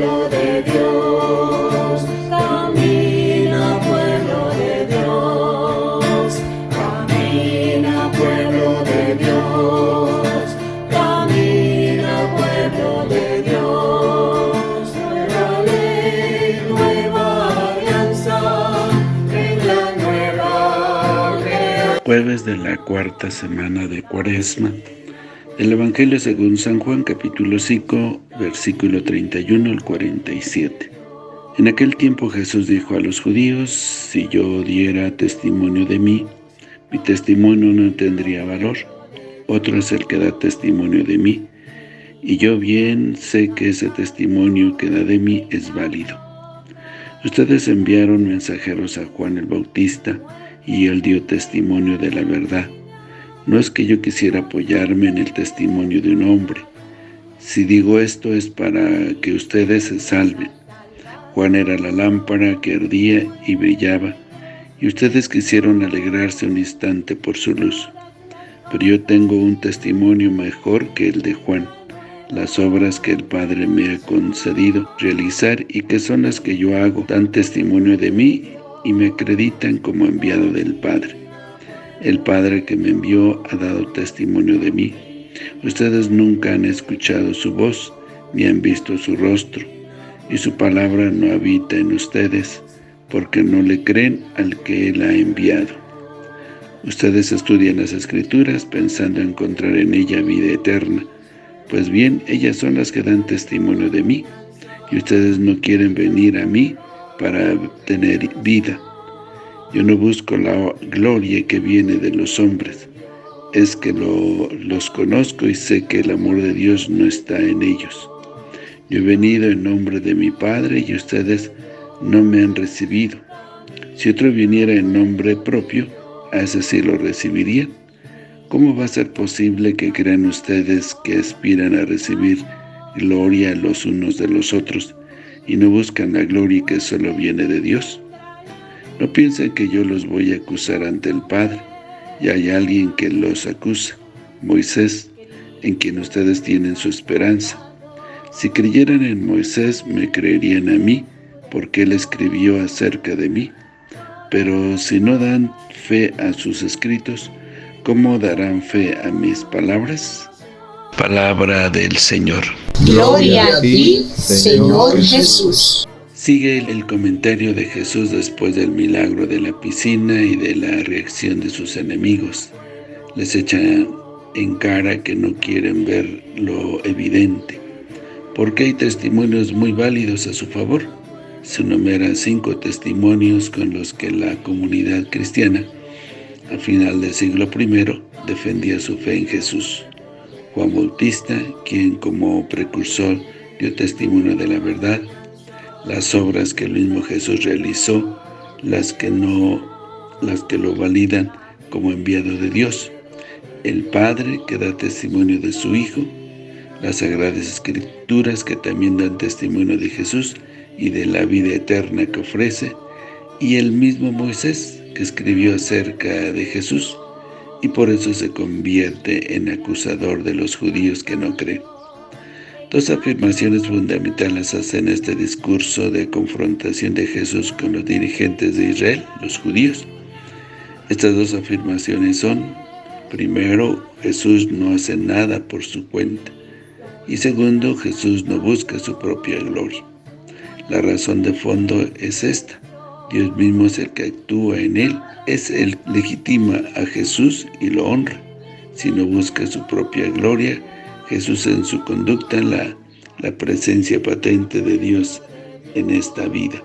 pueblo de Dios, camina pueblo de Dios, camina pueblo de Dios, camina pueblo de Dios, nueva ley, nueva alianza, en la nueva. Jueves de la cuarta semana de Cuaresma el Evangelio según San Juan, capítulo 5, versículo 31 al 47. En aquel tiempo Jesús dijo a los judíos, si yo diera testimonio de mí, mi testimonio no tendría valor. Otro es el que da testimonio de mí, y yo bien sé que ese testimonio que da de mí es válido. Ustedes enviaron mensajeros a Juan el Bautista, y él dio testimonio de la verdad no es que yo quisiera apoyarme en el testimonio de un hombre. Si digo esto es para que ustedes se salven. Juan era la lámpara que ardía y brillaba, y ustedes quisieron alegrarse un instante por su luz. Pero yo tengo un testimonio mejor que el de Juan, las obras que el Padre me ha concedido realizar y que son las que yo hago, dan testimonio de mí y me acreditan como enviado del Padre. El Padre que me envió ha dado testimonio de mí. Ustedes nunca han escuchado su voz, ni han visto su rostro, y su palabra no habita en ustedes, porque no le creen al que Él ha enviado. Ustedes estudian las Escrituras pensando encontrar en ella vida eterna, pues bien, ellas son las que dan testimonio de mí, y ustedes no quieren venir a mí para tener vida. Yo no busco la gloria que viene de los hombres, es que los conozco y sé que el amor de Dios no está en ellos. Yo he venido en nombre de mi Padre y ustedes no me han recibido. Si otro viniera en nombre propio, a ese sí lo recibirían. ¿Cómo va a ser posible que crean ustedes que aspiran a recibir gloria los unos de los otros y no buscan la gloria que solo viene de Dios? No piensen que yo los voy a acusar ante el Padre, y hay alguien que los acusa, Moisés, en quien ustedes tienen su esperanza. Si creyeran en Moisés, me creerían a mí, porque él escribió acerca de mí. Pero si no dan fe a sus escritos, ¿cómo darán fe a mis palabras? Palabra del Señor. Gloria a ti, Señor Jesús. Sigue el comentario de Jesús después del milagro de la piscina y de la reacción de sus enemigos. Les echa en cara que no quieren ver lo evidente, porque hay testimonios muy válidos a su favor. Se enumeran cinco testimonios con los que la comunidad cristiana, a final del siglo I, defendía su fe en Jesús. Juan Bautista, quien como precursor dio testimonio de la verdad, las obras que el mismo Jesús realizó, las que no, las que lo validan como enviado de Dios, el Padre que da testimonio de su Hijo, las Sagradas Escrituras que también dan testimonio de Jesús y de la vida eterna que ofrece, y el mismo Moisés que escribió acerca de Jesús, y por eso se convierte en acusador de los judíos que no creen. Dos afirmaciones fundamentales hacen este discurso de confrontación de Jesús con los dirigentes de Israel, los judíos. Estas dos afirmaciones son, primero, Jesús no hace nada por su cuenta, y segundo, Jesús no busca su propia gloria. La razón de fondo es esta, Dios mismo es el que actúa en él, es el legitima a Jesús y lo honra. Si no busca su propia gloria, Jesús en su conducta, la, la presencia patente de Dios en esta vida.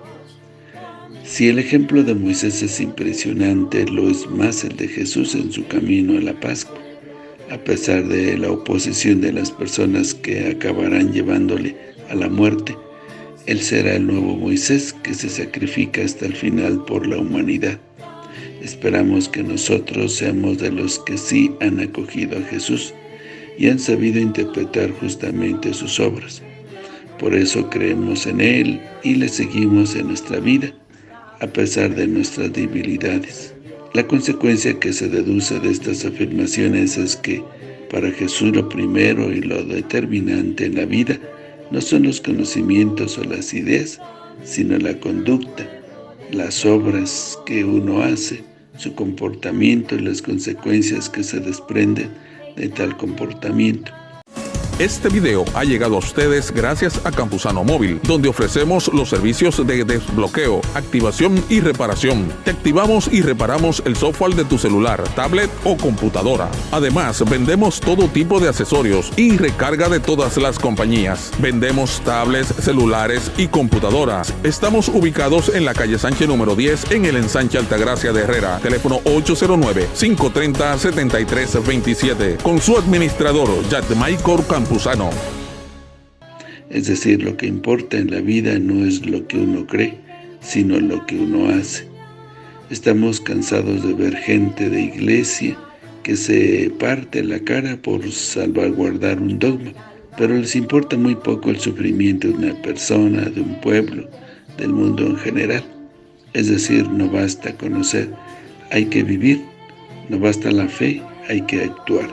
Si el ejemplo de Moisés es impresionante, lo es más el de Jesús en su camino a la Pascua, a pesar de la oposición de las personas que acabarán llevándole a la muerte. Él será el nuevo Moisés que se sacrifica hasta el final por la humanidad. Esperamos que nosotros seamos de los que sí han acogido a Jesús, y han sabido interpretar justamente sus obras. Por eso creemos en Él y le seguimos en nuestra vida, a pesar de nuestras debilidades. La consecuencia que se deduce de estas afirmaciones es que para Jesús lo primero y lo determinante en la vida no son los conocimientos o las ideas, sino la conducta, las obras que uno hace, su comportamiento y las consecuencias que se desprenden de tal comportamiento. Este video ha llegado a ustedes gracias a Campusano Móvil, donde ofrecemos los servicios de desbloqueo, activación y reparación. Te activamos y reparamos el software de tu celular, tablet o computadora. Además, vendemos todo tipo de accesorios y recarga de todas las compañías. Vendemos tablets, celulares y computadoras. Estamos ubicados en la calle Sánchez número 10 en el ensanche Altagracia de Herrera. Teléfono 809-530-7327. Con su administrador, Michael Es decir, lo que importa en la vida no es lo que uno cree, sino lo que uno hace. Estamos cansados de ver gente de iglesia que se parte la cara por salvaguardar un dogma, pero les importa muy poco el sufrimiento de una persona, de un pueblo, del mundo en general. Es decir, no basta conocer, hay que vivir, no basta la fe, hay que actuar.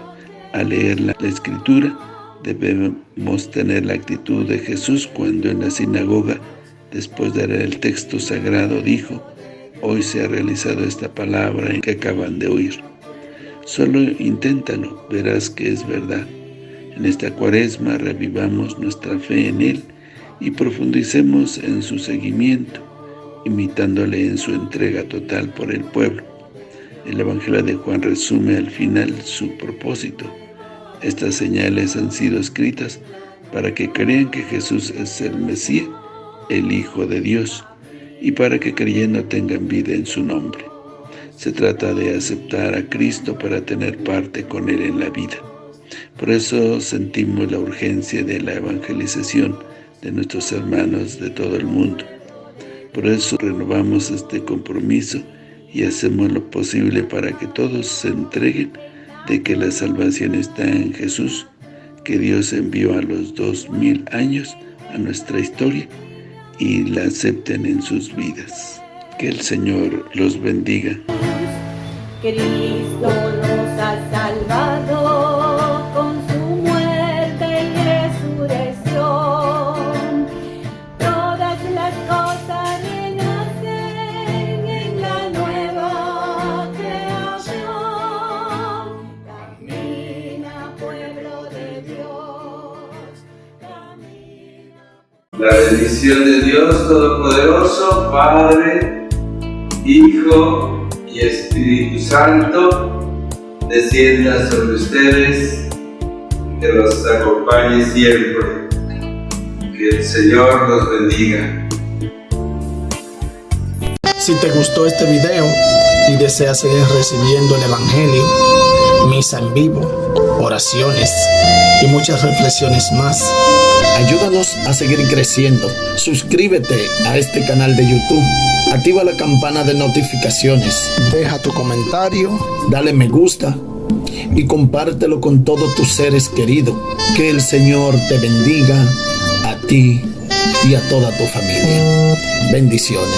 Al leer la Escritura, Debemos tener la actitud de Jesús cuando en la sinagoga, después de leer el texto sagrado, dijo, Hoy se ha realizado esta palabra en que acaban de oír. Solo inténtalo, verás que es verdad. En esta cuaresma revivamos nuestra fe en Él y profundicemos en su seguimiento, imitándole en su entrega total por el pueblo. El Evangelio de Juan resume al final su propósito, estas señales han sido escritas para que crean que Jesús es el Mesías, el Hijo de Dios, y para que creyendo tengan vida en su nombre. Se trata de aceptar a Cristo para tener parte con Él en la vida. Por eso sentimos la urgencia de la evangelización de nuestros hermanos de todo el mundo. Por eso renovamos este compromiso y hacemos lo posible para que todos se entreguen de que la salvación está en Jesús, que Dios envió a los dos mil años a nuestra historia y la acepten en sus vidas. Que el Señor los bendiga. Cristo nos ha salvado La bendición de Dios Todopoderoso, Padre, Hijo y Espíritu Santo, descienda sobre ustedes, que los acompañe siempre. Que el Señor los bendiga. Si te gustó este video y deseas seguir recibiendo el Evangelio, misa en vivo, oraciones y muchas reflexiones más, ayúdanos a seguir creciendo. Suscríbete a este canal de YouTube, activa la campana de notificaciones, deja tu comentario, dale me gusta y compártelo con todos tus seres queridos. Que el Señor te bendiga a ti y a toda tu familia. Bendiciones.